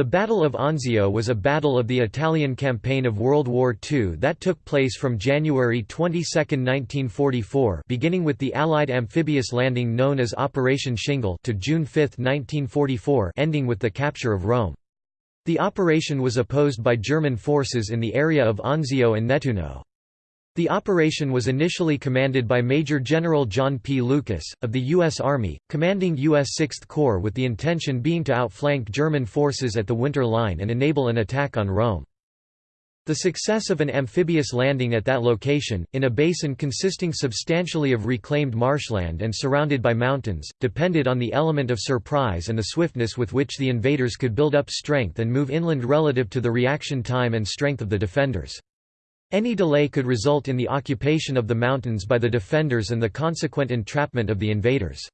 The Battle of Anzio was a battle of the Italian campaign of World War II that took place from January 22, 1944 beginning with the Allied amphibious landing known as Operation Shingle to June 5, 1944 ending with the capture of Rome. The operation was opposed by German forces in the area of Anzio and Nettuno. The operation was initially commanded by Major General John P. Lucas, of the U.S. Army, commanding U.S. 6th Corps with the intention being to outflank German forces at the Winter Line and enable an attack on Rome. The success of an amphibious landing at that location, in a basin consisting substantially of reclaimed marshland and surrounded by mountains, depended on the element of surprise and the swiftness with which the invaders could build up strength and move inland relative to the reaction time and strength of the defenders. Any delay could result in the occupation of the mountains by the defenders and the consequent entrapment of the invaders.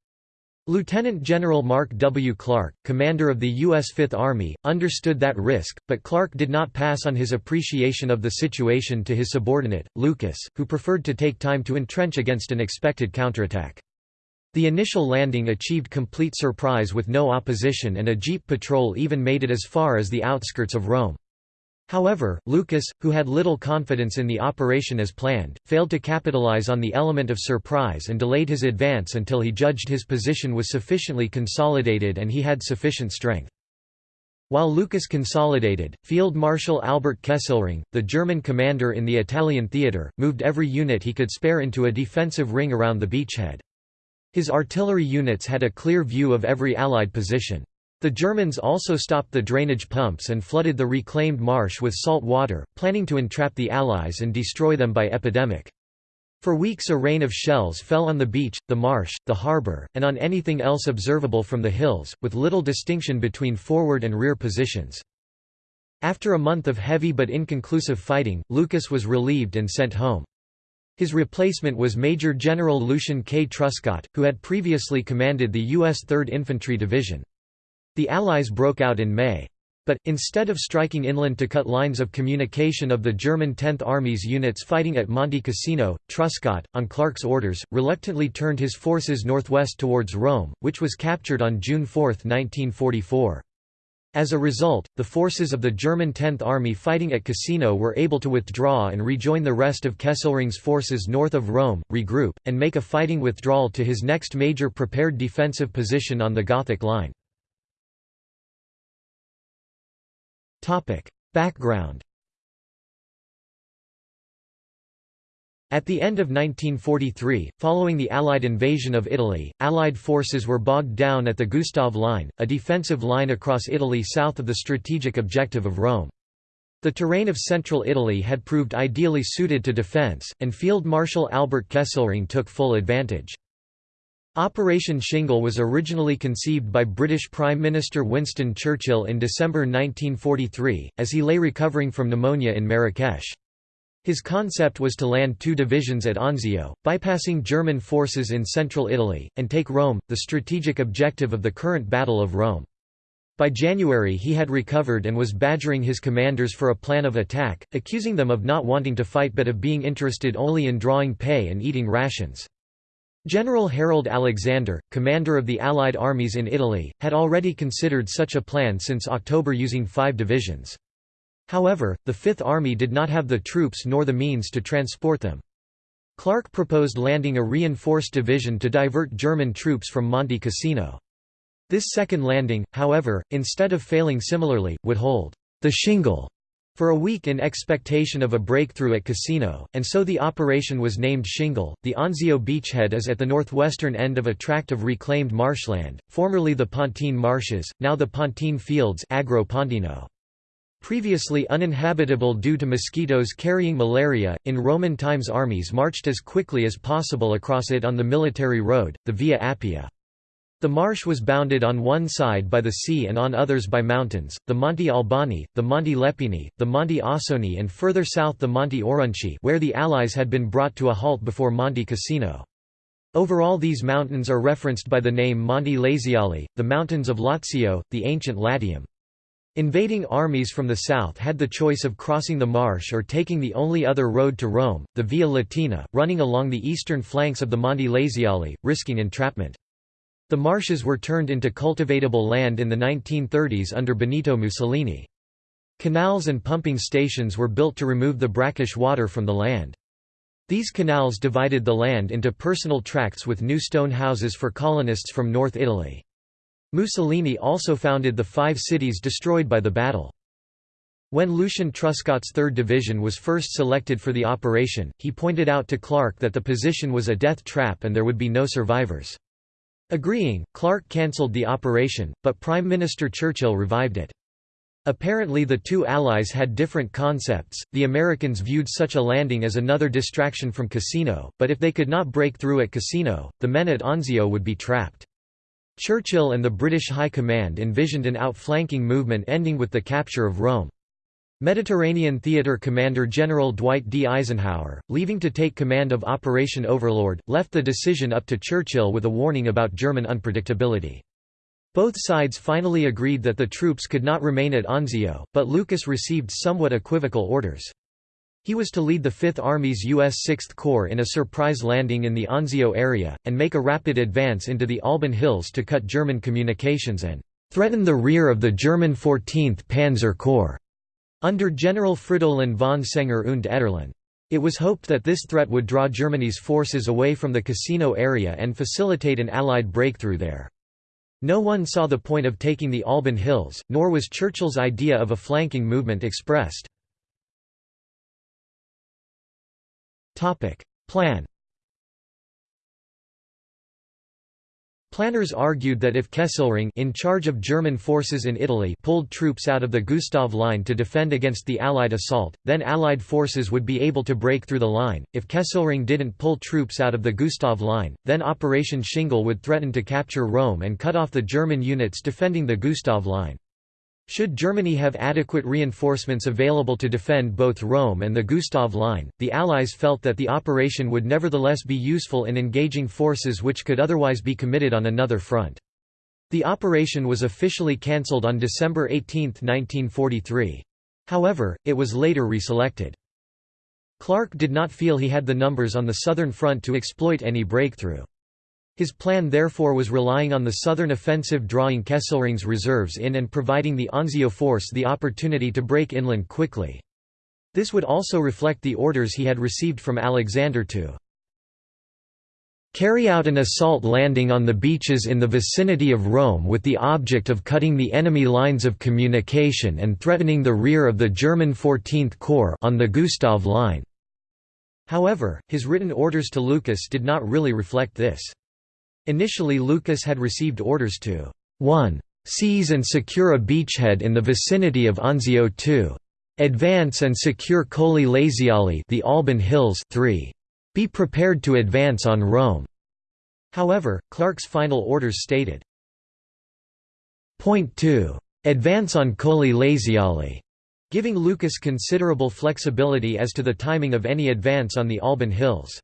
Lieutenant General Mark W. Clark, commander of the U.S. Fifth Army, understood that risk, but Clark did not pass on his appreciation of the situation to his subordinate, Lucas, who preferred to take time to entrench against an expected counterattack. The initial landing achieved complete surprise with no opposition and a jeep patrol even made it as far as the outskirts of Rome. However, Lucas, who had little confidence in the operation as planned, failed to capitalize on the element of surprise and delayed his advance until he judged his position was sufficiently consolidated and he had sufficient strength. While Lucas consolidated, Field Marshal Albert Kesselring, the German commander in the Italian theatre, moved every unit he could spare into a defensive ring around the beachhead. His artillery units had a clear view of every Allied position. The Germans also stopped the drainage pumps and flooded the reclaimed marsh with salt water, planning to entrap the Allies and destroy them by epidemic. For weeks a rain of shells fell on the beach, the marsh, the harbour, and on anything else observable from the hills, with little distinction between forward and rear positions. After a month of heavy but inconclusive fighting, Lucas was relieved and sent home. His replacement was Major General Lucian K. Truscott, who had previously commanded the U.S. 3rd Infantry Division. The Allies broke out in May. But, instead of striking inland to cut lines of communication of the German 10th Army's units fighting at Monte Cassino, Truscott, on Clark's orders, reluctantly turned his forces northwest towards Rome, which was captured on June 4, 1944. As a result, the forces of the German 10th Army fighting at Cassino were able to withdraw and rejoin the rest of Kesselring's forces north of Rome, regroup, and make a fighting withdrawal to his next major prepared defensive position on the Gothic Line. Background At the end of 1943, following the Allied invasion of Italy, Allied forces were bogged down at the Gustav Line, a defensive line across Italy south of the strategic objective of Rome. The terrain of central Italy had proved ideally suited to defence, and Field Marshal Albert Kesselring took full advantage. Operation Shingle was originally conceived by British Prime Minister Winston Churchill in December 1943, as he lay recovering from pneumonia in Marrakesh. His concept was to land two divisions at Anzio, bypassing German forces in central Italy, and take Rome, the strategic objective of the current Battle of Rome. By January he had recovered and was badgering his commanders for a plan of attack, accusing them of not wanting to fight but of being interested only in drawing pay and eating rations. General Harold Alexander, commander of the Allied armies in Italy, had already considered such a plan since October using five divisions. However, the Fifth Army did not have the troops nor the means to transport them. Clark proposed landing a reinforced division to divert German troops from Monte Cassino. This second landing, however, instead of failing similarly, would hold the shingle for a week in expectation of a breakthrough at Cassino, and so the operation was named Shingle. The Anzio beachhead is at the northwestern end of a tract of reclaimed marshland, formerly the Pontine Marshes, now the Pontine Fields Agro Pontino. Previously uninhabitable due to mosquitoes carrying malaria, in Roman times armies marched as quickly as possible across it on the military road, the Via Appia. The marsh was bounded on one side by the sea and on others by mountains, the Monte Albani, the Monte Lepini, the Monte Aussoni and further south the Monte Aurunci where the Allies had been brought to a halt before Monte Cassino. Overall these mountains are referenced by the name Monte Laziali, the mountains of Lazio, the ancient Latium. Invading armies from the south had the choice of crossing the marsh or taking the only other road to Rome, the Via Latina, running along the eastern flanks of the Monte Laziali, risking entrapment. The marshes were turned into cultivatable land in the 1930s under Benito Mussolini. Canals and pumping stations were built to remove the brackish water from the land. These canals divided the land into personal tracts with new stone houses for colonists from North Italy. Mussolini also founded the five cities destroyed by the battle. When Lucian Truscott's 3rd Division was first selected for the operation, he pointed out to Clark that the position was a death trap and there would be no survivors. Agreeing, Clark cancelled the operation, but Prime Minister Churchill revived it. Apparently the two allies had different concepts, the Americans viewed such a landing as another distraction from Cassino, but if they could not break through at Cassino, the men at Anzio would be trapped. Churchill and the British High Command envisioned an outflanking movement ending with the capture of Rome. Mediterranean Theater Commander General Dwight D. Eisenhower, leaving to take command of Operation Overlord, left the decision up to Churchill with a warning about German unpredictability. Both sides finally agreed that the troops could not remain at Anzio, but Lucas received somewhat equivocal orders. He was to lead the Fifth Army's U.S. Sixth Corps in a surprise landing in the Anzio area, and make a rapid advance into the Alban Hills to cut German communications and threaten the rear of the German 14th Panzer Corps, under General Fridolin von Senger und Etterlin. It was hoped that this threat would draw Germany's forces away from the Cassino area and facilitate an Allied breakthrough there. No one saw the point of taking the Alban Hills, nor was Churchill's idea of a flanking movement expressed. Plan Planners argued that if Kesselring in charge of German forces in Italy pulled troops out of the Gustav Line to defend against the Allied assault, then Allied forces would be able to break through the line. If Kesselring didn't pull troops out of the Gustav Line, then Operation Shingle would threaten to capture Rome and cut off the German units defending the Gustav Line. Should Germany have adequate reinforcements available to defend both Rome and the Gustav Line, the Allies felt that the operation would nevertheless be useful in engaging forces which could otherwise be committed on another front. The operation was officially cancelled on December 18, 1943. However, it was later reselected. Clark did not feel he had the numbers on the southern front to exploit any breakthrough. His plan therefore was relying on the southern offensive drawing Kesselring's reserves in and providing the Anzio force the opportunity to break inland quickly. This would also reflect the orders he had received from Alexander to carry out an assault landing on the beaches in the vicinity of Rome with the object of cutting the enemy lines of communication and threatening the rear of the German 14th Corps on the Gustav Line. However, his written orders to Lucas did not really reflect this. Initially Lucas had received orders to 1. Seize and secure a beachhead in the vicinity of Anzio 2. Advance and secure Colli Laziali the Alban Hills 3. Be prepared to advance on Rome. However, Clark's final orders stated, Point 2. Advance on Colli Laziali, giving Lucas considerable flexibility as to the timing of any advance on the Alban Hills.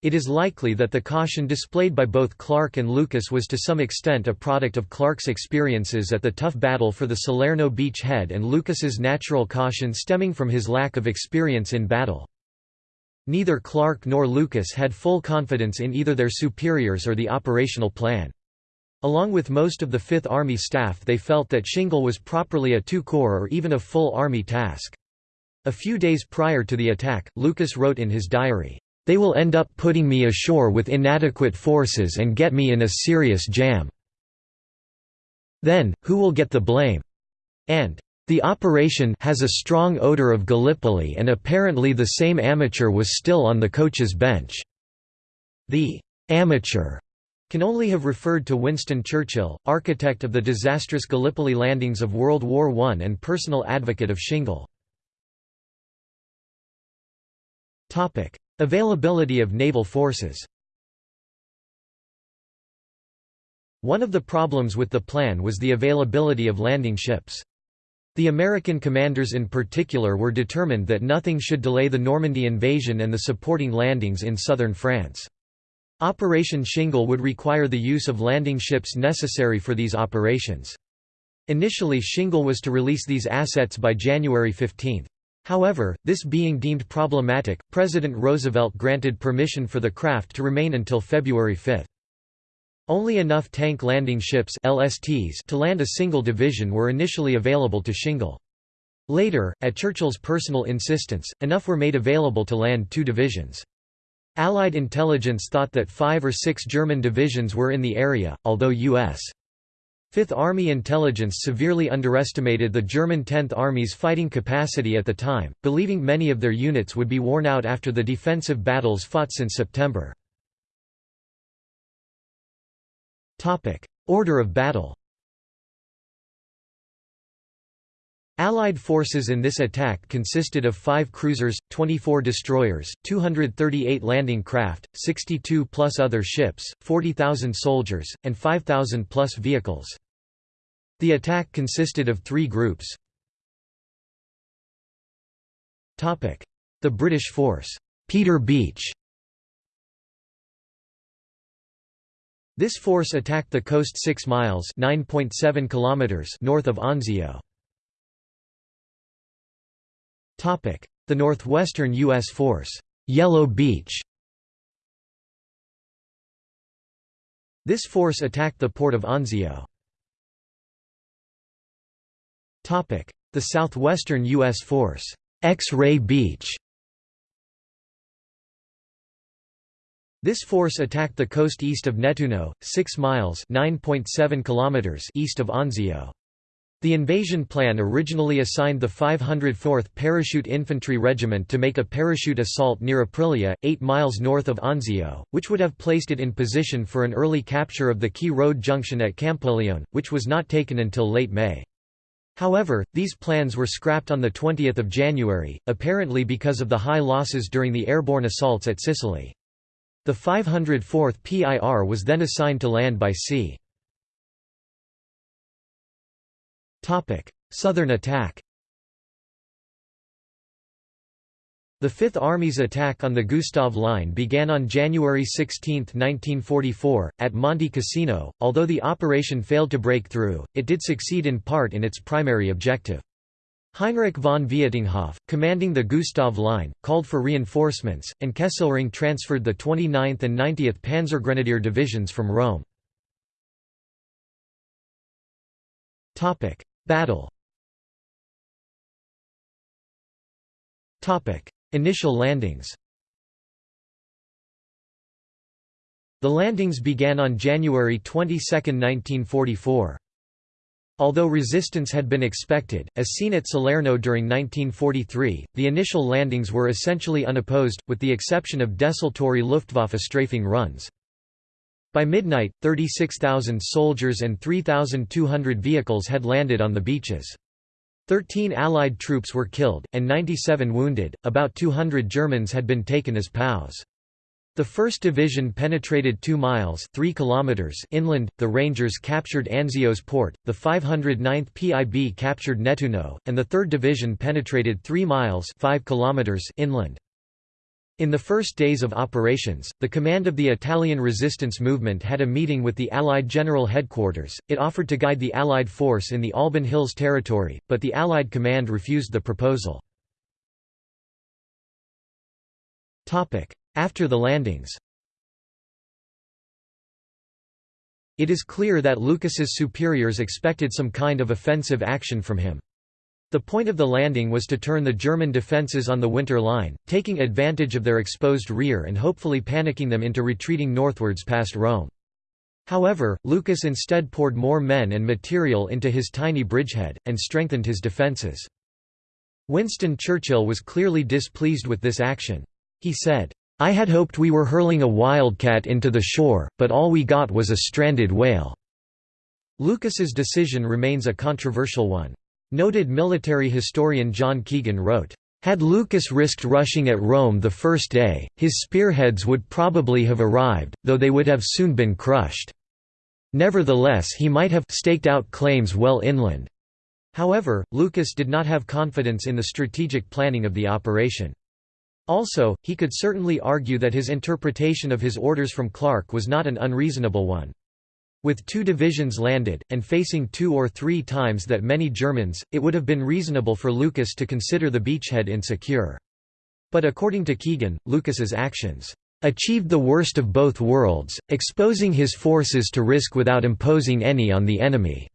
It is likely that the caution displayed by both Clark and Lucas was to some extent a product of Clark's experiences at the tough battle for the Salerno beach head and Lucas's natural caution stemming from his lack of experience in battle. Neither Clark nor Lucas had full confidence in either their superiors or the operational plan. Along with most of the Fifth Army staff they felt that Shingle was properly a two-corps or even a full army task. A few days prior to the attack, Lucas wrote in his diary, they will end up putting me ashore with inadequate forces and get me in a serious jam. Then, who will get the blame? And, the operation has a strong odor of Gallipoli and apparently the same amateur was still on the coach's bench. The amateur can only have referred to Winston Churchill, architect of the disastrous Gallipoli landings of World War I and personal advocate of Shingle. Availability of naval forces One of the problems with the plan was the availability of landing ships. The American commanders in particular were determined that nothing should delay the Normandy invasion and the supporting landings in southern France. Operation Shingle would require the use of landing ships necessary for these operations. Initially Shingle was to release these assets by January 15. However, this being deemed problematic, President Roosevelt granted permission for the craft to remain until February 5. Only enough tank landing ships LSTs to land a single division were initially available to shingle. Later, at Churchill's personal insistence, enough were made available to land two divisions. Allied intelligence thought that five or six German divisions were in the area, although U.S. Fifth Army intelligence severely underestimated the German Tenth Army's fighting capacity at the time, believing many of their units would be worn out after the defensive battles fought since September. Order of battle Allied forces in this attack consisted of five cruisers, 24 destroyers, 238 landing craft, 62 plus other ships, 40,000 soldiers, and 5,000 plus vehicles. The attack consisted of three groups. The British force, Peter Beach This force attacked the coast 6 miles (9.7 kilometers) north of Anzio. The northwestern U.S. force, Yellow Beach This force attacked the port of Anzio. The southwestern U.S. force, X-Ray Beach This force attacked the coast east of Nettuno, 6 miles kilometers east of Anzio. The invasion plan originally assigned the 504th Parachute Infantry Regiment to make a parachute assault near Aprilia, 8 miles north of Anzio, which would have placed it in position for an early capture of the key road junction at Campoleone, which was not taken until late May. However, these plans were scrapped on 20 January, apparently because of the high losses during the airborne assaults at Sicily. The 504th PIR was then assigned to land by sea. Southern attack The Fifth Army's attack on the Gustav Line began on January 16, 1944, at Monte Cassino. Although the operation failed to break through, it did succeed in part in its primary objective. Heinrich von Vietinghoff, commanding the Gustav Line, called for reinforcements, and Kesselring transferred the 29th and 90th Panzergrenadier divisions from Rome. Battle Initial landings The landings began on January 22, 1944. Although resistance had been expected, as seen at Salerno during 1943, the initial landings were essentially unopposed, with the exception of desultory Luftwaffe strafing runs. By midnight, 36,000 soldiers and 3,200 vehicles had landed on the beaches. Thirteen Allied troops were killed, and 97 wounded, about 200 Germans had been taken as POWs. The 1st Division penetrated 2 miles 3 kilometers inland, the Rangers captured Anzio's port, the 509th PIB captured Nettuno, and the 3rd Division penetrated 3 miles 5 kilometers inland. In the first days of operations, the command of the Italian resistance movement had a meeting with the Allied General Headquarters. It offered to guide the Allied force in the Alban Hills territory, but the Allied command refused the proposal. Topic: After the landings It is clear that Lucas's superiors expected some kind of offensive action from him. The point of the landing was to turn the German defences on the Winter Line, taking advantage of their exposed rear and hopefully panicking them into retreating northwards past Rome. However, Lucas instead poured more men and material into his tiny bridgehead, and strengthened his defences. Winston Churchill was clearly displeased with this action. He said, I had hoped we were hurling a wildcat into the shore, but all we got was a stranded whale." Lucas's decision remains a controversial one. Noted military historian John Keegan wrote, had Lucas risked rushing at Rome the first day, his spearheads would probably have arrived, though they would have soon been crushed. Nevertheless he might have staked out claims well inland. However, Lucas did not have confidence in the strategic planning of the operation. Also, he could certainly argue that his interpretation of his orders from Clark was not an unreasonable one. With two divisions landed, and facing two or three times that many Germans, it would have been reasonable for Lucas to consider the beachhead insecure. But according to Keegan, Lucas's actions achieved the worst of both worlds, exposing his forces to risk without imposing any on the enemy."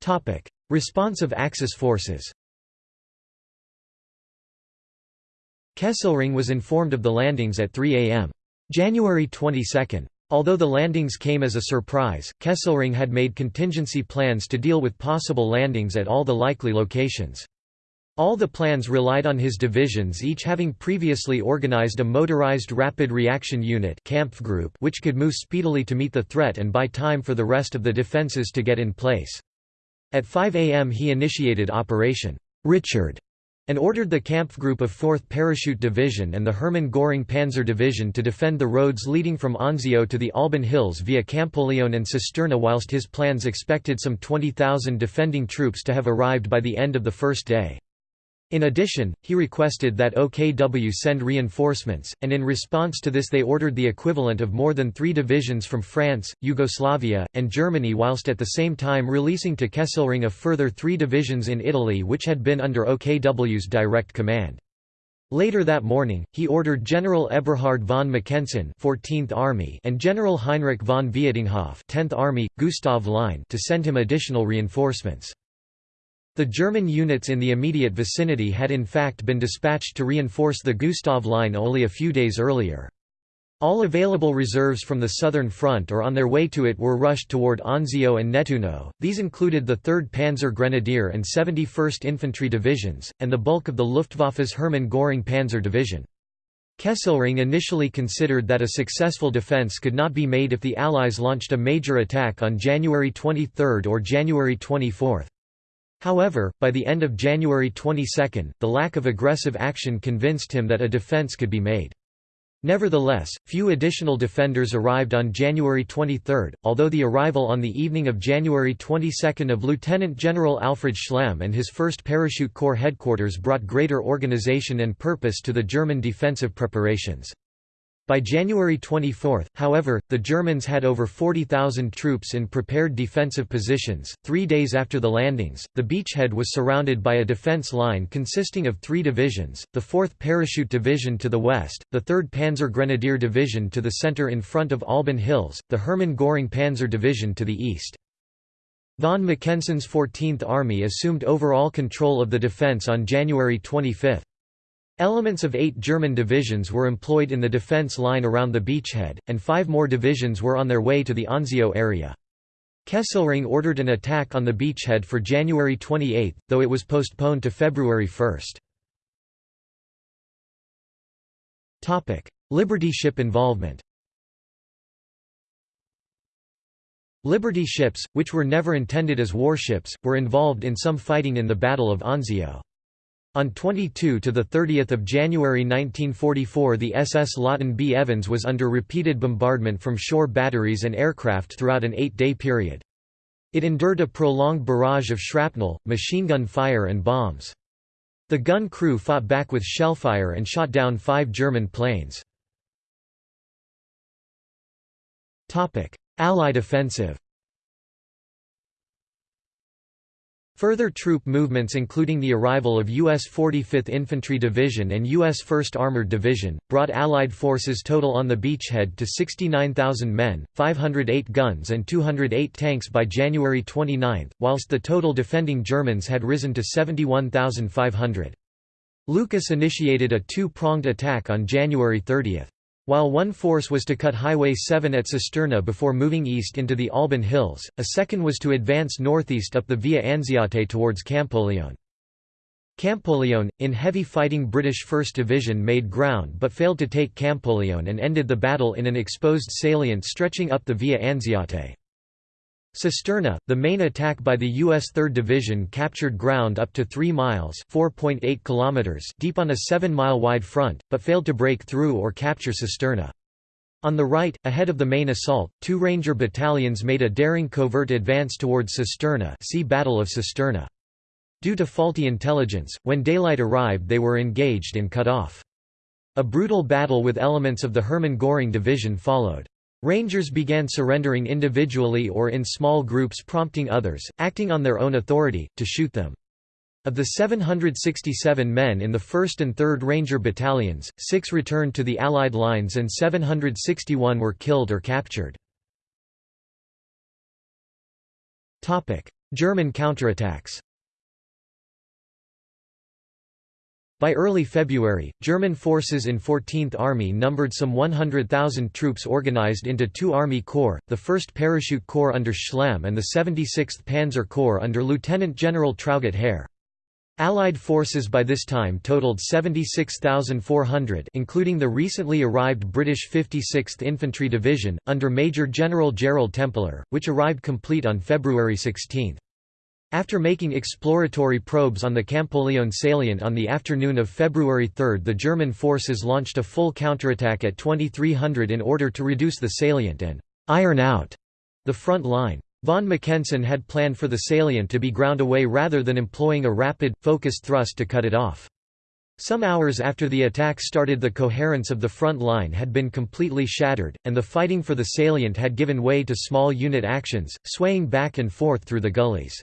Topic: Response of Axis forces Kesselring was informed of the landings at 3 am. January 22. Although the landings came as a surprise, Kesselring had made contingency plans to deal with possible landings at all the likely locations. All the plans relied on his divisions each having previously organized a motorized rapid reaction unit Kampfgruppe which could move speedily to meet the threat and buy time for the rest of the defenses to get in place. At 5 am he initiated Operation Richard and ordered the Kampfgruppe of 4th Parachute Division and the Hermann Göring Panzer Division to defend the roads leading from Anzio to the Alban Hills via Campoleone and Cisterna whilst his plans expected some 20,000 defending troops to have arrived by the end of the first day. In addition, he requested that OKW send reinforcements, and in response to this they ordered the equivalent of more than three divisions from France, Yugoslavia, and Germany whilst at the same time releasing to Kesselring a further three divisions in Italy which had been under OKW's direct command. Later that morning, he ordered General Eberhard von Mackensen 14th Army and General Heinrich von Vietinghoff 10th Army, Gustav Line to send him additional reinforcements. The German units in the immediate vicinity had in fact been dispatched to reinforce the Gustav Line only a few days earlier. All available reserves from the southern front or on their way to it were rushed toward Anzio and Nettuno, these included the 3rd Panzer Grenadier and 71st Infantry Divisions, and the bulk of the Luftwaffe's Hermann Göring Panzer Division. Kesselring initially considered that a successful defense could not be made if the Allies launched a major attack on January 23 or January 24. However, by the end of January 22, the lack of aggressive action convinced him that a defense could be made. Nevertheless, few additional defenders arrived on January 23, although the arrival on the evening of January 22 of Lieutenant General Alfred Schlemm and his 1st Parachute Corps headquarters brought greater organization and purpose to the German defensive preparations. By January 24, however, the Germans had over 40,000 troops in prepared defensive positions. Three days after the landings, the beachhead was surrounded by a defense line consisting of three divisions the 4th Parachute Division to the west, the 3rd Panzer Grenadier Division to the center in front of Alban Hills, the Hermann Göring Panzer Division to the east. Von Mackensen's 14th Army assumed overall control of the defense on January 25. Elements of eight German divisions were employed in the defense line around the beachhead, and five more divisions were on their way to the Anzio area. Kesselring ordered an attack on the beachhead for January 28, though it was postponed to February 1. Liberty ship involvement Liberty ships, which were never intended as warships, were involved in some fighting in the Battle of Anzio. On 22 to 30 January 1944 the SS Lawton B. Evans was under repeated bombardment from shore batteries and aircraft throughout an eight-day period. It endured a prolonged barrage of shrapnel, machine gun fire and bombs. The gun crew fought back with shellfire and shot down five German planes. Allied offensive Further troop movements including the arrival of U.S. 45th Infantry Division and U.S. 1st Armored Division, brought Allied forces total on the beachhead to 69,000 men, 508 guns and 208 tanks by January 29, whilst the total defending Germans had risen to 71,500. Lucas initiated a two-pronged attack on January 30. While one force was to cut Highway 7 at Cisterna before moving east into the Alban Hills, a second was to advance northeast up the Via Anziate towards Campoleone. Campoleone, in heavy fighting British 1st Division made ground but failed to take Campoleone and ended the battle in an exposed salient stretching up the Via Anziate. Cisterna, the main attack by the U.S. 3rd Division captured ground up to 3 miles kilometers deep on a 7-mile wide front, but failed to break through or capture Cisterna. On the right, ahead of the main assault, two Ranger battalions made a daring covert advance towards Cisterna see Battle of Cisterna. Due to faulty intelligence, when daylight arrived they were engaged and cut off. A brutal battle with elements of the Hermann Göring Division followed. Rangers began surrendering individually or in small groups prompting others, acting on their own authority, to shoot them. Of the 767 men in the 1st and 3rd Ranger Battalions, six returned to the Allied lines and 761 were killed or captured. German counterattacks By early February, German forces in 14th Army numbered some 100,000 troops organized into two Army Corps, the 1st Parachute Corps under Schlemm and the 76th Panzer Corps under Lieutenant General Traugott Herr. Allied forces by this time totaled 76,400 including the recently arrived British 56th Infantry Division, under Major General Gerald Templer, which arrived complete on February 16. After making exploratory probes on the Campoleone salient on the afternoon of February 3 the German forces launched a full counterattack at 2300 in order to reduce the salient and «iron out» the front line. Von Mackensen had planned for the salient to be ground away rather than employing a rapid, focused thrust to cut it off. Some hours after the attack started the coherence of the front line had been completely shattered, and the fighting for the salient had given way to small unit actions, swaying back and forth through the gullies.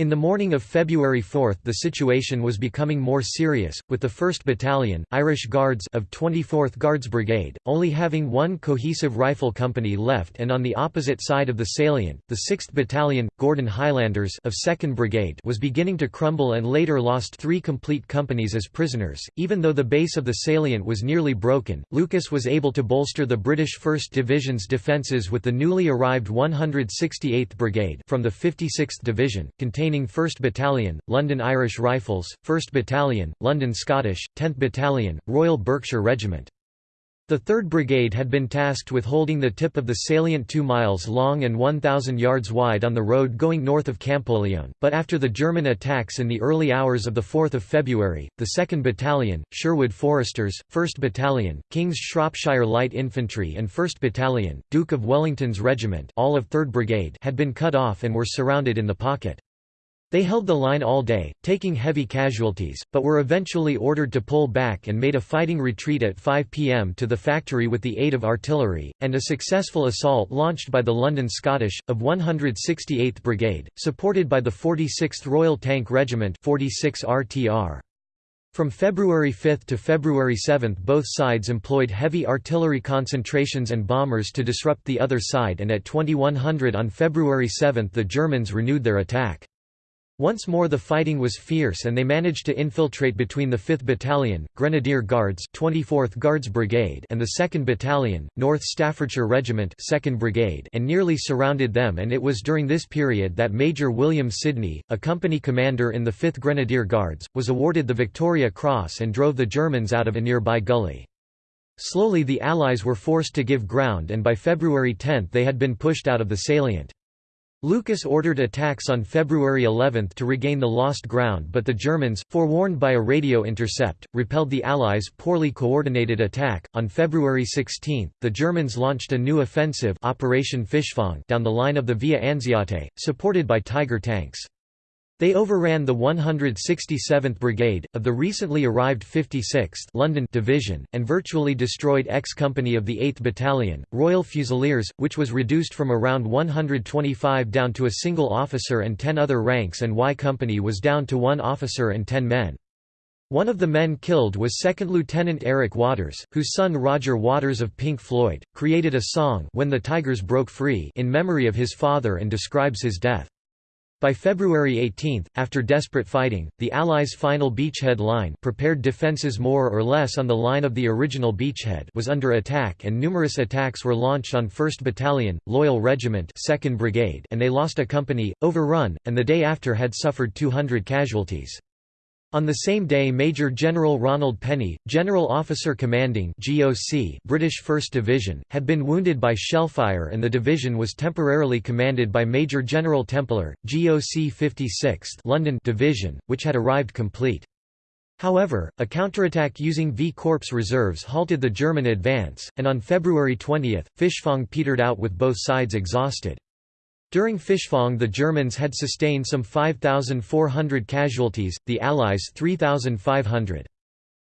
In the morning of February 4 the situation was becoming more serious, with the 1st Battalion, Irish Guards of 24th Guards Brigade, only having one cohesive rifle company left and on the opposite side of the salient, the 6th Battalion, Gordon Highlanders of 2nd Brigade was beginning to crumble and later lost three complete companies as prisoners. Even though the base of the salient was nearly broken, Lucas was able to bolster the British 1st Division's defences with the newly arrived 168th Brigade from the 56th Division, containing containing 1st Battalion, London Irish Rifles, 1st Battalion, London Scottish, 10th Battalion, Royal Berkshire Regiment. The 3rd Brigade had been tasked with holding the tip of the salient 2 miles long and 1,000 yards wide on the road going north of Campoleone, but after the German attacks in the early hours of 4 February, the 2nd Battalion, Sherwood Foresters, 1st Battalion, King's Shropshire Light Infantry and 1st Battalion, Duke of Wellington's Regiment all of 3rd Brigade had been cut off and were surrounded in the pocket. They held the line all day, taking heavy casualties, but were eventually ordered to pull back and made a fighting retreat at 5 pm to the factory with the aid of artillery, and a successful assault launched by the London Scottish, of 168th Brigade, supported by the 46th Royal Tank Regiment 46 RTR. From February 5 to February 7 both sides employed heavy artillery concentrations and bombers to disrupt the other side and at 2100 on February 7 the Germans renewed their attack. Once more the fighting was fierce and they managed to infiltrate between the 5th Battalion, Grenadier Guards 24th Guards Brigade and the 2nd Battalion, North Staffordshire Regiment 2nd Brigade and nearly surrounded them and it was during this period that Major William Sidney, a company commander in the 5th Grenadier Guards, was awarded the Victoria Cross and drove the Germans out of a nearby gully. Slowly the Allies were forced to give ground and by February 10 they had been pushed out of the salient. Lucas ordered attacks on February 11 to regain the lost ground but the Germans, forewarned by a radio intercept, repelled the Allies' poorly coordinated attack. On February 16, the Germans launched a new offensive Operation Fischfang down the line of the Via Anziate, supported by Tiger tanks. They overran the 167th Brigade, of the recently arrived 56th London Division, and virtually destroyed X Company of the 8th Battalion, Royal Fusiliers, which was reduced from around 125 down to a single officer and 10 other ranks and Y Company was down to one officer and 10 men. One of the men killed was 2nd Lieutenant Eric Waters, whose son Roger Waters of Pink Floyd, created a song When the Tigers Broke Free in memory of his father and describes his death. By February 18, after desperate fighting, the Allies' final beachhead line prepared defences more or less on the line of the original beachhead was under attack and numerous attacks were launched on 1st Battalion, Loyal Regiment 2nd Brigade and they lost a company, overrun, and the day after had suffered 200 casualties. On the same day Major General Ronald Penney, General Officer Commanding GOC British 1st Division, had been wounded by shellfire and the division was temporarily commanded by Major General Templer, GOC 56th London Division, which had arrived complete. However, a counterattack using V Corps reserves halted the German advance, and on February 20, Fischfang petered out with both sides exhausted. During Fischfang the Germans had sustained some 5,400 casualties, the Allies 3,500.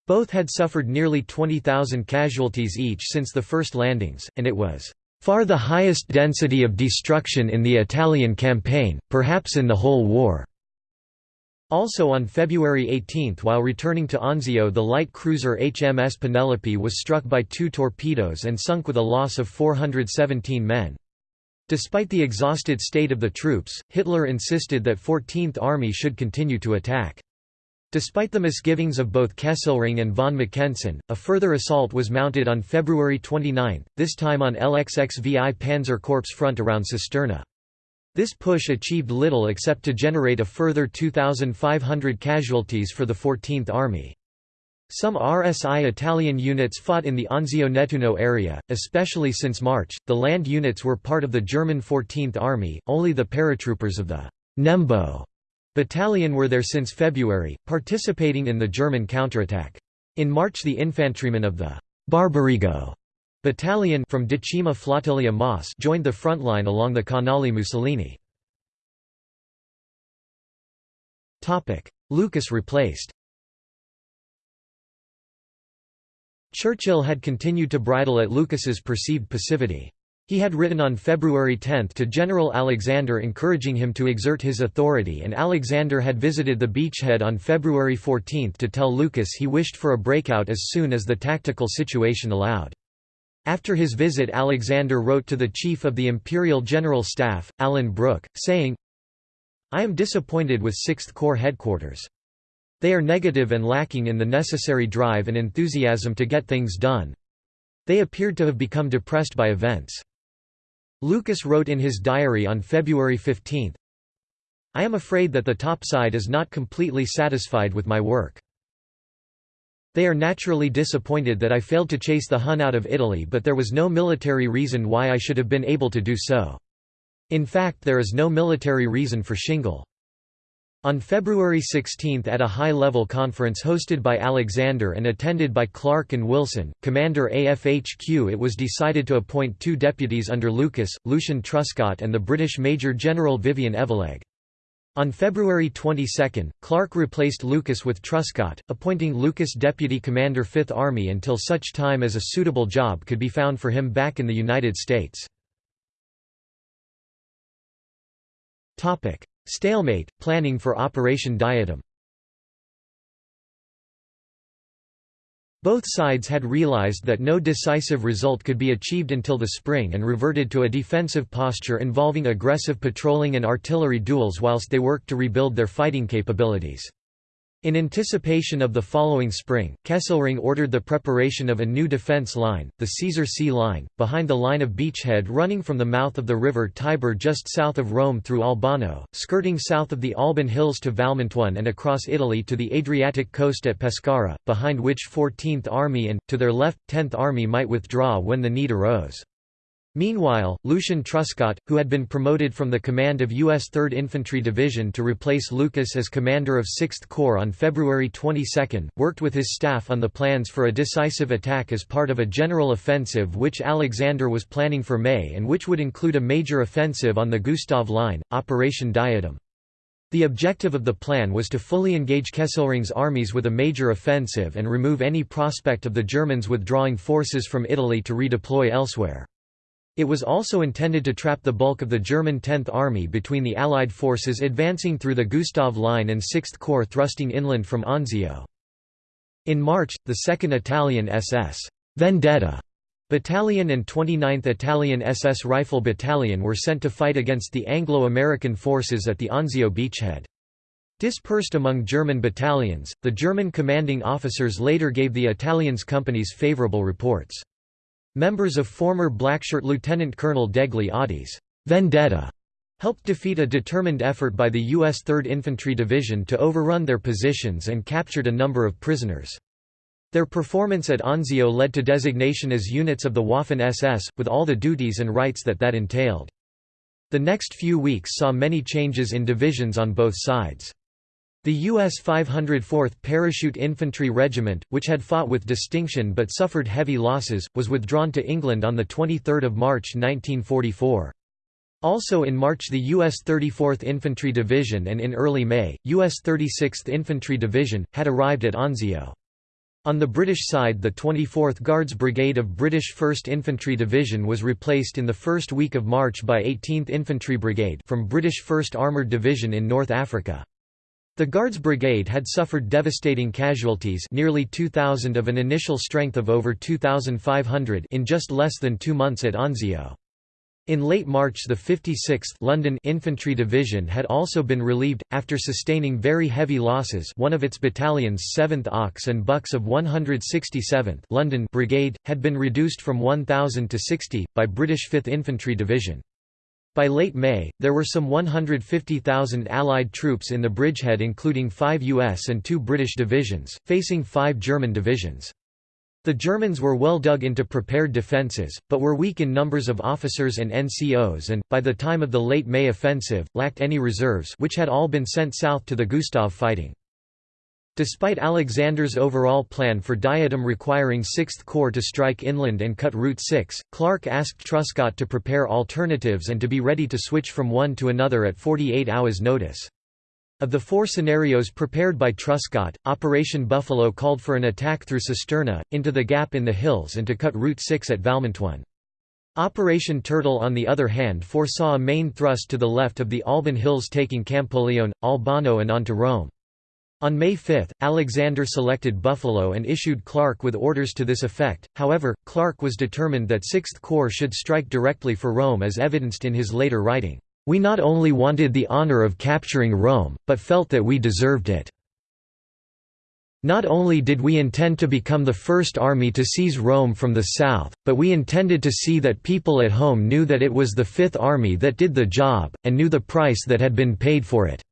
Both had suffered nearly 20,000 casualties each since the first landings, and it was far the highest density of destruction in the Italian campaign, perhaps in the whole war. Also on February 18 while returning to Anzio the light cruiser HMS Penelope was struck by two torpedoes and sunk with a loss of 417 men. Despite the exhausted state of the troops, Hitler insisted that 14th Army should continue to attack. Despite the misgivings of both Kesselring and von Mackensen, a further assault was mounted on February 29, this time on LXXVI Panzer Corps front around Cisterna. This push achieved little except to generate a further 2,500 casualties for the 14th Army. Some RSI Italian units fought in the Anzio-Nettuno area, especially since March. The land units were part of the German 14th Army, only the paratroopers of the Nembo battalion were there since February, participating in the German counterattack. In March the infantrymen of the Barbarigo Battalion from Decima Flottiglia Mas joined the front line along the Canale Mussolini. Lucas replaced Churchill had continued to bridle at Lucas's perceived passivity. He had written on February 10 to General Alexander encouraging him to exert his authority and Alexander had visited the beachhead on February 14 to tell Lucas he wished for a breakout as soon as the tactical situation allowed. After his visit Alexander wrote to the Chief of the Imperial General Staff, Alan Brooke, saying, I am disappointed with 6th Corps headquarters. They are negative and lacking in the necessary drive and enthusiasm to get things done. They appeared to have become depressed by events. Lucas wrote in his diary on February 15, I am afraid that the topside is not completely satisfied with my work. They are naturally disappointed that I failed to chase the Hun out of Italy but there was no military reason why I should have been able to do so. In fact there is no military reason for Shingle. On February 16 at a high-level conference hosted by Alexander and attended by Clark and Wilson, commander AFHQ it was decided to appoint two deputies under Lucas, Lucian Truscott and the British Major General Vivian Evelegh. On February 22, Clark replaced Lucas with Truscott, appointing Lucas deputy commander 5th Army until such time as a suitable job could be found for him back in the United States. Stalemate, planning for Operation Diadem Both sides had realized that no decisive result could be achieved until the spring and reverted to a defensive posture involving aggressive patrolling and artillery duels whilst they worked to rebuild their fighting capabilities. In anticipation of the following spring, Kesselring ordered the preparation of a new defence line, the Caesar C Line, behind the line of beachhead running from the mouth of the river Tiber just south of Rome through Albano, skirting south of the Alban Hills to Valmontone and across Italy to the Adriatic coast at Pescara, behind which 14th Army and, to their left, 10th Army might withdraw when the need arose. Meanwhile, Lucian Truscott, who had been promoted from the command of U.S. 3rd Infantry Division to replace Lucas as commander of 6th Corps on February 22, worked with his staff on the plans for a decisive attack as part of a general offensive which Alexander was planning for May and which would include a major offensive on the Gustav Line, Operation Diadem. The objective of the plan was to fully engage Kesselring's armies with a major offensive and remove any prospect of the Germans withdrawing forces from Italy to redeploy elsewhere. It was also intended to trap the bulk of the German 10th Army between the Allied forces advancing through the Gustav Line and 6th Corps thrusting inland from Anzio. In March, the 2nd Italian SS Vendetta Battalion and 29th Italian SS Rifle Battalion were sent to fight against the Anglo-American forces at the Anzio beachhead. Dispersed among German battalions, the German commanding officers later gave the Italians companies favorable reports. Members of former Blackshirt Lieutenant Colonel Degli Oddi's vendetta helped defeat a determined effort by the U.S. 3rd Infantry Division to overrun their positions and captured a number of prisoners. Their performance at Anzio led to designation as units of the Waffen-SS, with all the duties and rights that that entailed. The next few weeks saw many changes in divisions on both sides. The U.S. 504th Parachute Infantry Regiment, which had fought with distinction but suffered heavy losses, was withdrawn to England on 23 March 1944. Also in March the U.S. 34th Infantry Division and in early May, U.S. 36th Infantry Division, had arrived at Anzio. On the British side the 24th Guards Brigade of British 1st Infantry Division was replaced in the first week of March by 18th Infantry Brigade from British 1st Armoured Division in North Africa. The Guards Brigade had suffered devastating casualties nearly 2,000 of an initial strength of over 2,500 in just less than two months at Anzio. In late March the 56th London Infantry Division had also been relieved, after sustaining very heavy losses one of its battalions 7th Ox and Bucks of 167th London Brigade, had been reduced from 1,000 to 60, by British 5th Infantry Division. By late May, there were some 150,000 Allied troops in the bridgehead including five US and two British divisions, facing five German divisions. The Germans were well dug into prepared defences, but were weak in numbers of officers and NCOs and, by the time of the late May offensive, lacked any reserves which had all been sent south to the Gustav fighting. Despite Alexander's overall plan for Diadem requiring 6th Corps to strike inland and cut Route 6, Clark asked Truscott to prepare alternatives and to be ready to switch from one to another at 48 hours' notice. Of the four scenarios prepared by Truscott, Operation Buffalo called for an attack through Cisterna, into the gap in the hills and to cut Route 6 at Valmontone. Operation Turtle on the other hand foresaw a main thrust to the left of the Alban Hills taking Campoleone, Albano and on to Rome. On May 5, Alexander selected Buffalo and issued Clark with orders to this effect, however, Clark was determined that 6th Corps should strike directly for Rome as evidenced in his later writing, "...we not only wanted the honor of capturing Rome, but felt that we deserved it." Not only did we intend to become the first army to seize Rome from the south, but we intended to see that people at home knew that it was the Fifth Army that did the job, and knew the price that had been paid for it.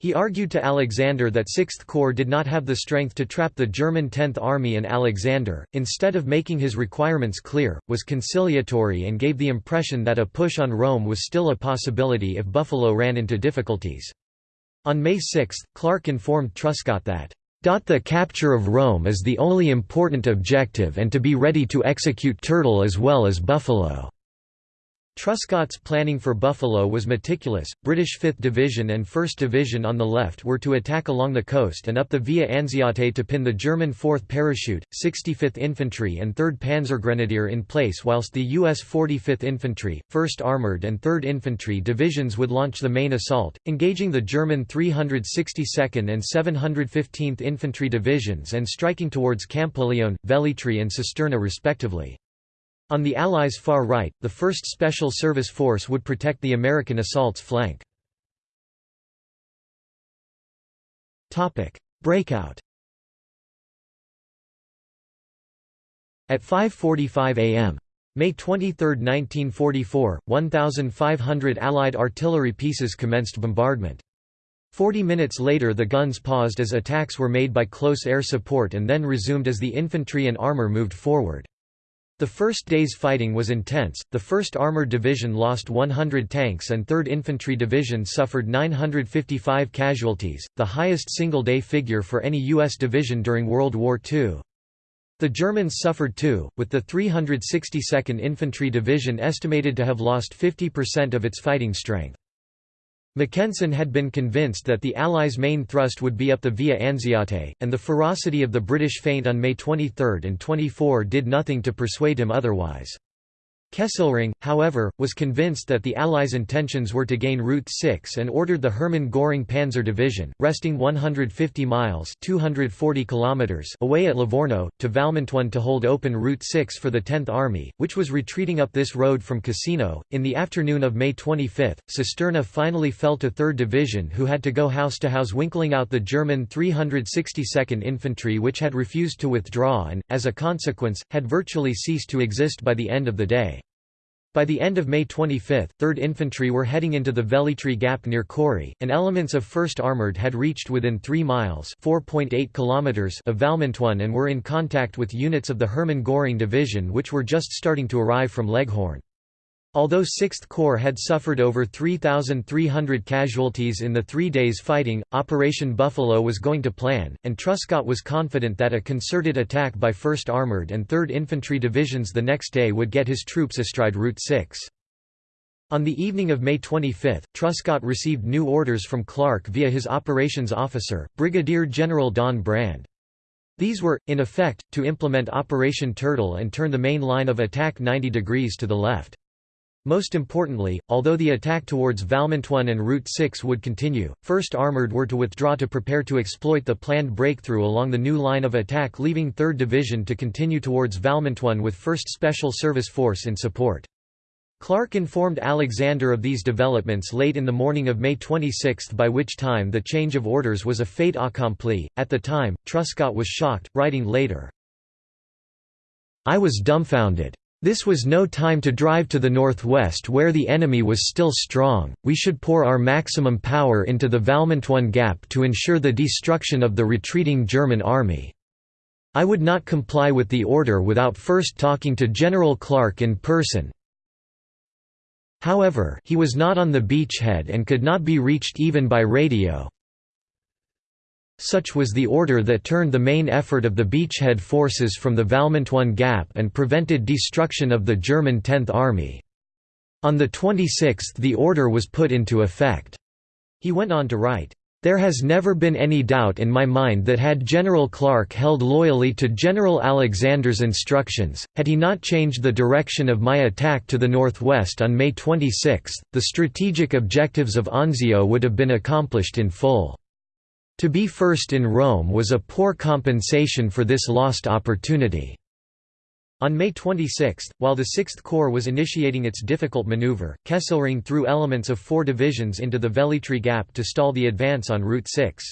He argued to Alexander that Sixth Corps did not have the strength to trap the German Tenth Army and Alexander, instead of making his requirements clear, was conciliatory and gave the impression that a push on Rome was still a possibility if Buffalo ran into difficulties. On May 6, Clark informed Truscott that, "...the capture of Rome is the only important objective and to be ready to execute Turtle as well as Buffalo." Truscott's planning for Buffalo was meticulous. British 5th Division and 1st Division on the left were to attack along the coast and up the Via Anziate to pin the German 4th Parachute, 65th Infantry, and 3rd Panzergrenadier in place, whilst the U.S. 45th Infantry, 1st Armoured, and 3rd Infantry Divisions would launch the main assault, engaging the German 362nd and 715th Infantry Divisions and striking towards Campoleone, Velletri, and Cisterna respectively. On the Allies' far right, the 1st Special Service Force would protect the American assault's flank. Breakout At 5.45 am. May 23, 1944, 1,500 Allied artillery pieces commenced bombardment. Forty minutes later the guns paused as attacks were made by close air support and then resumed as the infantry and armor moved forward. The first day's fighting was intense, the 1st Armored Division lost 100 tanks and 3rd Infantry Division suffered 955 casualties, the highest single-day figure for any U.S. division during World War II. The Germans suffered too, with the 362nd Infantry Division estimated to have lost 50% of its fighting strength. Mackensen had been convinced that the Allies' main thrust would be up the Via Anziate, and the ferocity of the British feint on May 23 and 24 did nothing to persuade him otherwise. Kesselring, however, was convinced that the Allies' intentions were to gain Route 6 and ordered the Hermann Göring Panzer Division, resting 150 miles 240 kilometers away at Livorno, to Valmontone to hold open Route 6 for the 10th Army, which was retreating up this road from Cassino. In the afternoon of May 25, Cisterna finally fell to 3rd Division who had to go house to house winkling out the German 362nd Infantry which had refused to withdraw and, as a consequence, had virtually ceased to exist by the end of the day. By the end of May 25, 3rd Infantry were heading into the Velletri Gap near Cori, and elements of 1st Armoured had reached within 3 miles kilometers of Valmontone and were in contact with units of the Hermann Göring Division which were just starting to arrive from Leghorn. Although 6th Corps had suffered over 3,300 casualties in the three days fighting, Operation Buffalo was going to plan, and Truscott was confident that a concerted attack by 1st Armored and 3rd Infantry Divisions the next day would get his troops astride Route 6. On the evening of May 25, Truscott received new orders from Clark via his operations officer, Brigadier General Don Brann. These were, in effect, to implement Operation Turtle and turn the main line of attack 90 degrees to the left. Most importantly, although the attack towards Valmontone and Route 6 would continue, 1st Armoured were to withdraw to prepare to exploit the planned breakthrough along the new line of attack leaving 3rd Division to continue towards Valmontone with 1st Special Service Force in support. Clark informed Alexander of these developments late in the morning of May 26 by which time the change of orders was a fait accompli. At the time, Truscott was shocked, writing later, I was dumbfounded. This was no time to drive to the northwest where the enemy was still strong, we should pour our maximum power into the Valmontone Gap to ensure the destruction of the retreating German army. I would not comply with the order without first talking to General Clark in person. However, he was not on the beachhead and could not be reached even by radio. Such was the order that turned the main effort of the beachhead forces from the Valmontone Gap and prevented destruction of the German Tenth Army. On the 26th the order was put into effect. He went on to write, there has never been any doubt in my mind that had General Clark held loyally to General Alexander's instructions, had he not changed the direction of my attack to the northwest on May 26, the strategic objectives of Anzio would have been accomplished in full. To be first in Rome was a poor compensation for this lost opportunity. On May 26, while the Sixth Corps was initiating its difficult maneuver, Kesselring threw elements of four divisions into the Velletri Gap to stall the advance on Route 6.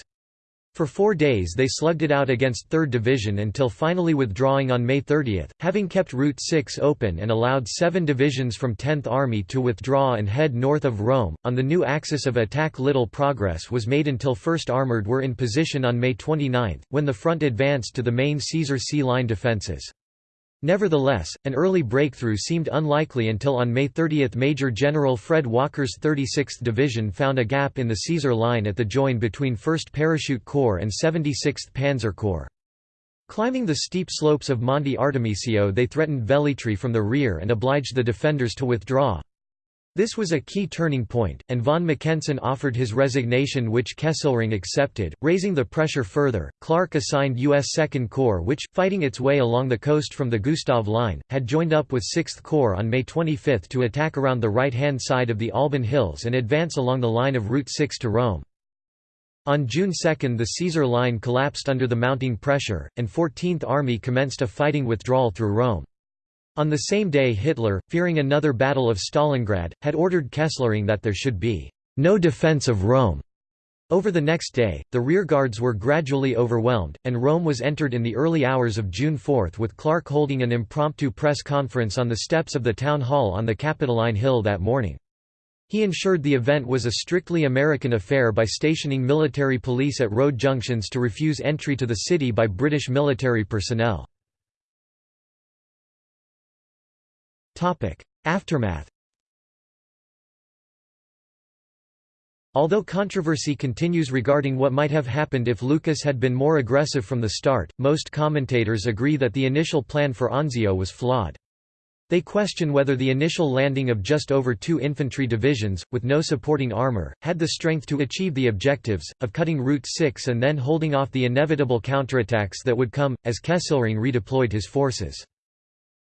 For four days they slugged it out against 3rd Division until finally withdrawing on May 30, having kept Route 6 open and allowed seven divisions from 10th Army to withdraw and head north of Rome. On the new axis of attack little progress was made until 1st Armoured were in position on May 29, when the front advanced to the main Caesar C line defences. Nevertheless, an early breakthrough seemed unlikely until on May 30 Major General Fred Walker's 36th Division found a gap in the Caesar Line at the join between 1st Parachute Corps and 76th Panzer Corps. Climbing the steep slopes of Monte Artemisio they threatened Velletri from the rear and obliged the defenders to withdraw. This was a key turning point, and von Mackensen offered his resignation which Kesselring accepted, raising the pressure further. Clark assigned U.S. Second Corps which, fighting its way along the coast from the Gustav Line, had joined up with Sixth Corps on May 25 to attack around the right-hand side of the Alban Hills and advance along the line of Route 6 to Rome. On June 2 the Caesar Line collapsed under the mounting pressure, and 14th Army commenced a fighting withdrawal through Rome. On the same day Hitler, fearing another Battle of Stalingrad, had ordered Kesselring that there should be no defense of Rome. Over the next day, the rearguards were gradually overwhelmed, and Rome was entered in the early hours of June 4 with Clark holding an impromptu press conference on the steps of the town hall on the Capitoline Hill that morning. He ensured the event was a strictly American affair by stationing military police at road junctions to refuse entry to the city by British military personnel. Aftermath Although controversy continues regarding what might have happened if Lucas had been more aggressive from the start, most commentators agree that the initial plan for Anzio was flawed. They question whether the initial landing of just over two infantry divisions, with no supporting armour, had the strength to achieve the objectives, of cutting Route 6 and then holding off the inevitable counterattacks that would come, as Kesselring redeployed his forces.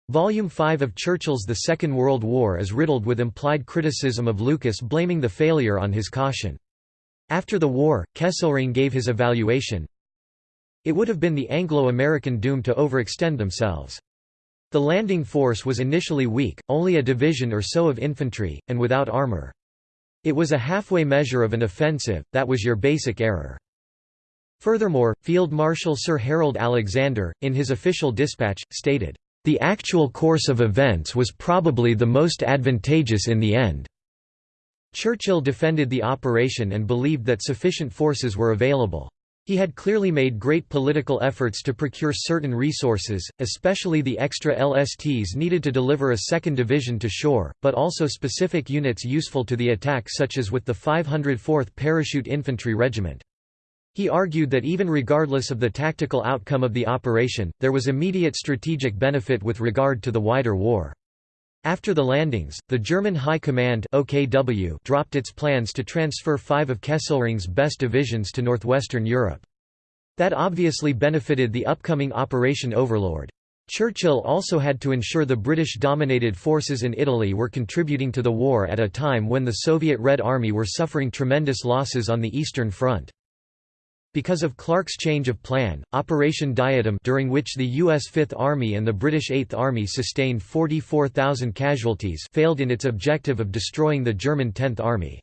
Volume 5 of Churchill's The Second World War is riddled with implied criticism of Lucas blaming the failure on his caution. After the war, Kesselring gave his evaluation, It would have been the Anglo-American doom to overextend themselves. The landing force was initially weak, only a division or so of infantry, and without armor. It was a halfway measure of an offensive, that was your basic error. Furthermore, Field Marshal Sir Harold Alexander, in his official dispatch, stated, the actual course of events was probably the most advantageous in the end. Churchill defended the operation and believed that sufficient forces were available. He had clearly made great political efforts to procure certain resources, especially the extra LSTs needed to deliver a second division to shore, but also specific units useful to the attack such as with the 504th Parachute Infantry Regiment. He argued that even regardless of the tactical outcome of the operation, there was immediate strategic benefit with regard to the wider war. After the landings, the German High Command OKW dropped its plans to transfer five of Kesselring's best divisions to northwestern Europe. That obviously benefited the upcoming Operation Overlord. Churchill also had to ensure the British-dominated forces in Italy were contributing to the war at a time when the Soviet Red Army were suffering tremendous losses on the Eastern Front. Because of Clark's change of plan, Operation Diadem during which the U.S. Fifth Army and the British Eighth Army sustained 44,000 casualties failed in its objective of destroying the German Tenth Army.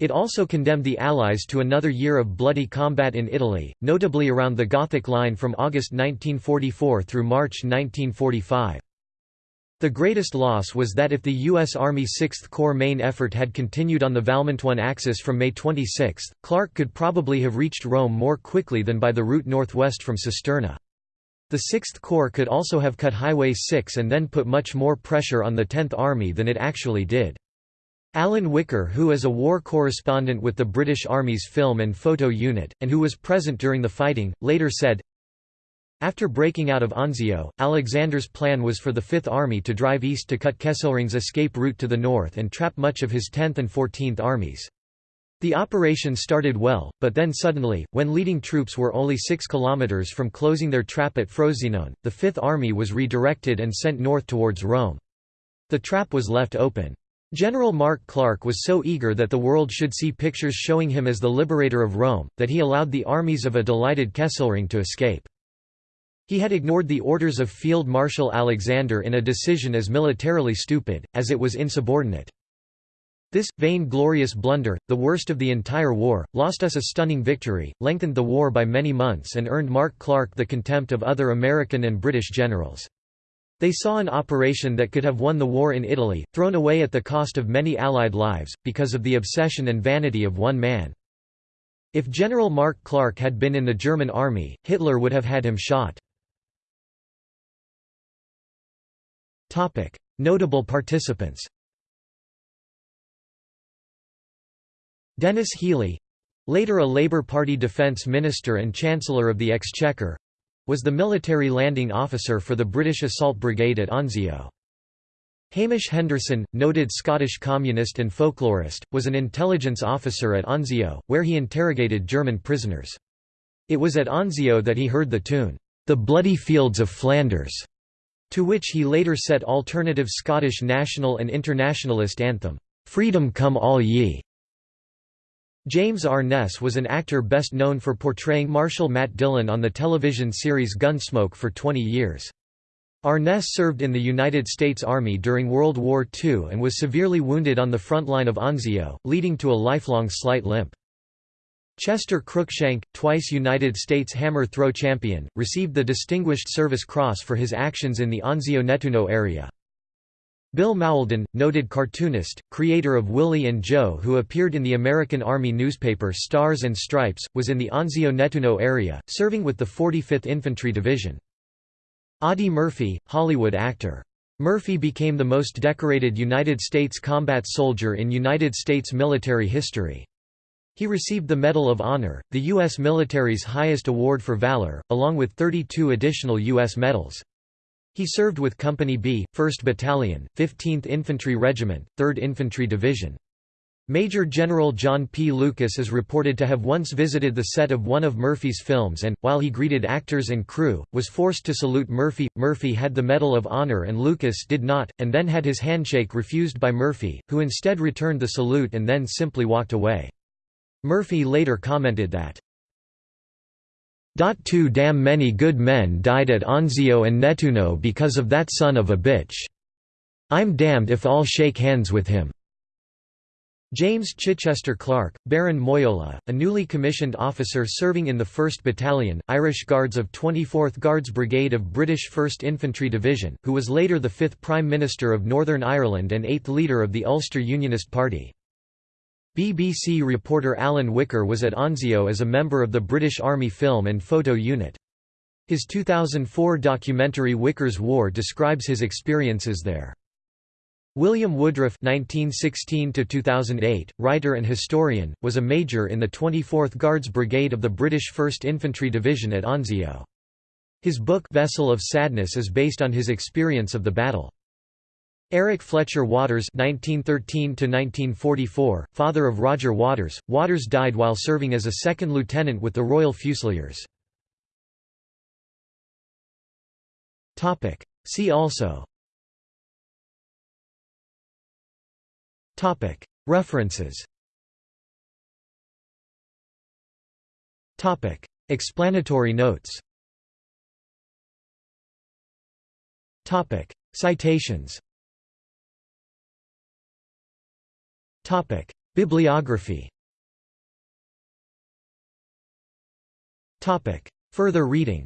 It also condemned the Allies to another year of bloody combat in Italy, notably around the Gothic Line from August 1944 through March 1945. The greatest loss was that if the U.S. Army 6th Corps main effort had continued on the Valmontone axis from May 26, Clark could probably have reached Rome more quickly than by the route northwest from Cisterna. The 6th Corps could also have cut Highway 6 and then put much more pressure on the 10th Army than it actually did. Alan Whicker who is a war correspondent with the British Army's Film and Photo Unit, and who was present during the fighting, later said, after breaking out of Anzio, Alexander's plan was for the Fifth Army to drive east to cut Kesselring's escape route to the north and trap much of his 10th and 14th armies. The operation started well, but then suddenly, when leading troops were only 6 kilometers from closing their trap at Frosinone, the Fifth Army was redirected and sent north towards Rome. The trap was left open. General Mark Clark was so eager that the world should see pictures showing him as the liberator of Rome, that he allowed the armies of a delighted Kesselring to escape. He had ignored the orders of Field Marshal Alexander in a decision as militarily stupid, as it was insubordinate. This, vain-glorious blunder, the worst of the entire war, lost us a stunning victory, lengthened the war by many months and earned Mark Clark the contempt of other American and British generals. They saw an operation that could have won the war in Italy, thrown away at the cost of many Allied lives, because of the obsession and vanity of one man. If General Mark Clark had been in the German army, Hitler would have had him shot. Topic: Notable participants. Denis Healey, later a Labour Party defence minister and Chancellor of the Exchequer, was the military landing officer for the British Assault Brigade at Anzio. Hamish Henderson, noted Scottish communist and folklorist, was an intelligence officer at Anzio, where he interrogated German prisoners. It was at Anzio that he heard the tune, "'The Bloody Fields of Flanders' to which he later set alternative Scottish national and internationalist anthem, "'Freedom Come All Ye'". James Arness was an actor best known for portraying Marshal Matt Dillon on the television series Gunsmoke for 20 years. Arness served in the United States Army during World War II and was severely wounded on the front line of Anzio, leading to a lifelong slight limp. Chester Cruikshank, twice United States hammer throw champion, received the Distinguished Service Cross for his actions in the Anzio-Nettuno area. Bill Mauldin, noted cartoonist, creator of Willie and Joe who appeared in the American Army newspaper Stars and Stripes, was in the Anzio-Nettuno area, serving with the 45th Infantry Division. Audie Murphy, Hollywood actor. Murphy became the most decorated United States combat soldier in United States military history. He received the Medal of Honor, the U.S. military's highest award for valor, along with 32 additional U.S. medals. He served with Company B, 1st Battalion, 15th Infantry Regiment, 3rd Infantry Division. Major General John P. Lucas is reported to have once visited the set of one of Murphy's films and, while he greeted actors and crew, was forced to salute Murphy. Murphy had the Medal of Honor and Lucas did not, and then had his handshake refused by Murphy, who instead returned the salute and then simply walked away. Murphy later commented that, Too damn many good men died at Anzio and Nettuno because of that son of a bitch. I'm damned if I'll shake hands with him." James Chichester Clark, Baron Moyola, a newly commissioned officer serving in the 1st Battalion, Irish Guards of 24th Guards Brigade of British 1st Infantry Division, who was later the 5th Prime Minister of Northern Ireland and 8th leader of the Ulster Unionist Party. BBC reporter Alan Whicker was at Anzio as a member of the British Army Film and Photo Unit. His 2004 documentary Whicker's War describes his experiences there. William Woodruff (1916–2008), writer and historian, was a major in the 24th Guards Brigade of the British 1st Infantry Division at Anzio. His book Vessel of Sadness is based on his experience of the battle. Eric Fletcher Waters (1913–1944), father of Roger Waters, Waters died while serving as a second lieutenant with the Royal Fusiliers. Topic. See also Topic. References Topic. Explanatory notes Topic. Citations Bibliography Topic. Further reading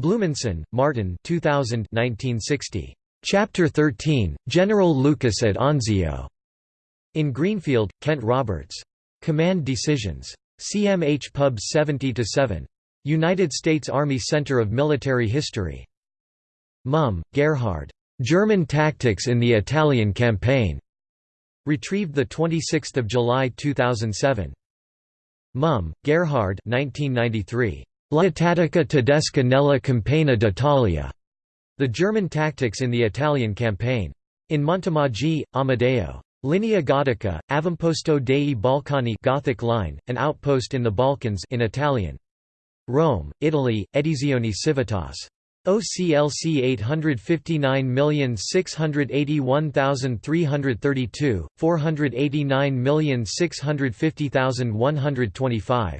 Blumenson, Martin 2000 1960. Chapter 13, General Lucas at Anzio. In Greenfield, Kent Roberts. Command Decisions. CMH Pub 70-7. United States Army Center of Military History. Muhm, Gerhard. German Tactics in the Italian Campaign. Retrieved 26 July 2007. Muhm, Gerhard 1993. La tattica tedesca nella campagna d'Italia. The German Tactics in the Italian Campaign. In Montemaggi, Amadeo. Linea Gotica, Avamposto dei Balcani Gothic line, an outpost in the Balkans in Italian. Rome, Italy, Edizioni Civitas. OCLC 859681332, 489650125.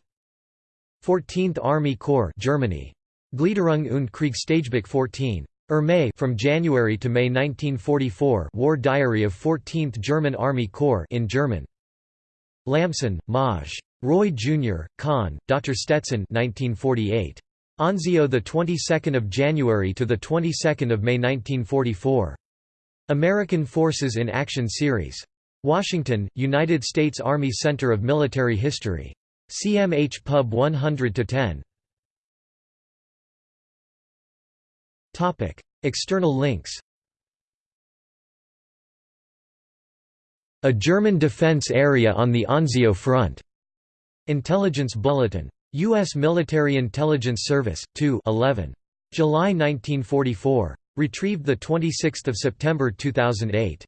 14th Army Corps Germany. Gliederung und Kriegstagebuch 14. Armee from January to May 1944 War Diary of 14th German Army Corps in German. Lamson, Maj. Roy Jr., Conn, Dr. Stetson 1948. Anzio the 22nd of January to the 22nd of May 1944. American Forces in Action Series. Washington, United States Army Center of Military History. CMH Pub 100-10 Topic: External links A German defense area on the Anzio front. Intelligence Bulletin. U.S. Military Intelligence Service, 2 11. July 1944. Retrieved 26 September 2008.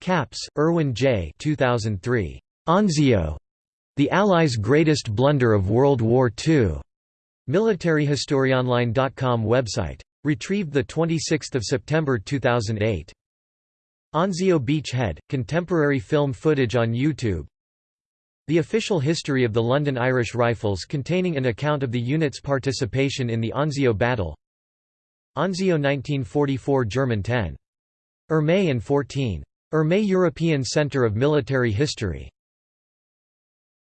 Caps, Irwin J. 2003. Anzio. The Allies' Greatest Blunder of World War II. MilitaryHistoryOnline.com website. Retrieved 26 September 2008. Anzio Beachhead, contemporary film footage on YouTube The official history of the London Irish Rifles containing an account of the unit's participation in the Anzio battle Anzio 1944 German 10. Armee and 14. Armee European Centre of Military History